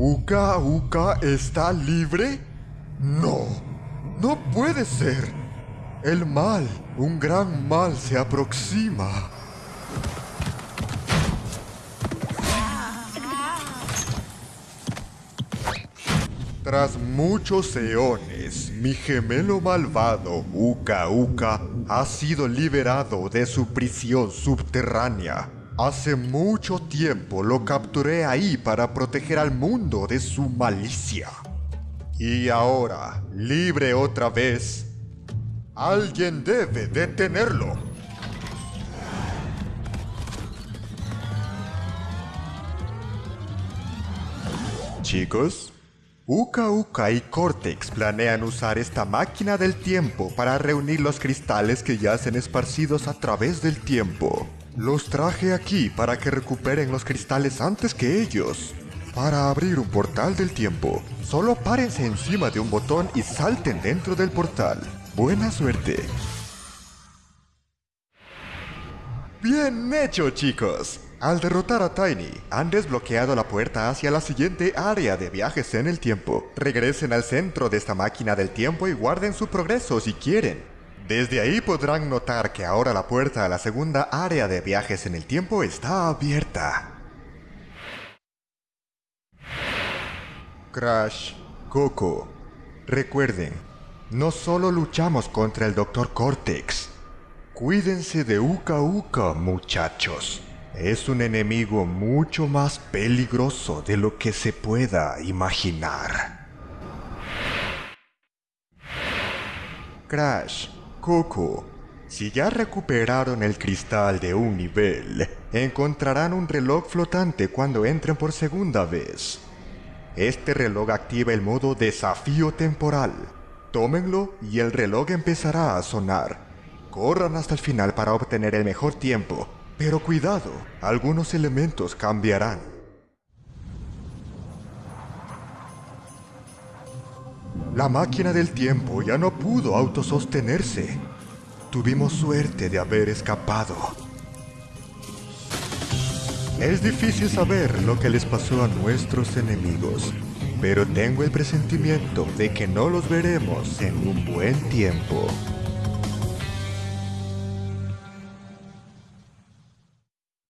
¿Uka Uka está libre? No, no puede ser. El mal, un gran mal se aproxima. Tras muchos eones, mi gemelo malvado, Uka Uka, ha sido liberado de su prisión subterránea. Hace mucho tiempo lo capturé ahí para proteger al mundo de su malicia. Y ahora, libre otra vez, alguien debe detenerlo. Chicos, Uka Uka y Cortex planean usar esta máquina del tiempo para reunir los cristales que yacen esparcidos a través del tiempo. Los traje aquí para que recuperen los cristales antes que ellos. Para abrir un portal del tiempo, solo párense encima de un botón y salten dentro del portal. Buena suerte. Bien hecho, chicos. Al derrotar a Tiny, han desbloqueado la puerta hacia la siguiente área de viajes en el tiempo. Regresen al centro de esta máquina del tiempo y guarden su progreso si quieren. Desde ahí podrán notar que ahora la puerta a la segunda área de viajes en el tiempo está abierta. Crash, Coco, recuerden, no solo luchamos contra el Dr. Cortex. Cuídense de Uka Uka, muchachos. Es un enemigo mucho más peligroso de lo que se pueda imaginar. Crash, Coco, si ya recuperaron el cristal de un nivel, encontrarán un reloj flotante cuando entren por segunda vez. Este reloj activa el modo desafío temporal. Tómenlo y el reloj empezará a sonar. Corran hasta el final para obtener el mejor tiempo pero cuidado, algunos elementos cambiarán. La máquina del tiempo ya no pudo autosostenerse. Tuvimos suerte de haber escapado. Es difícil saber lo que les pasó a nuestros enemigos, pero tengo el presentimiento de que no los veremos en un buen tiempo.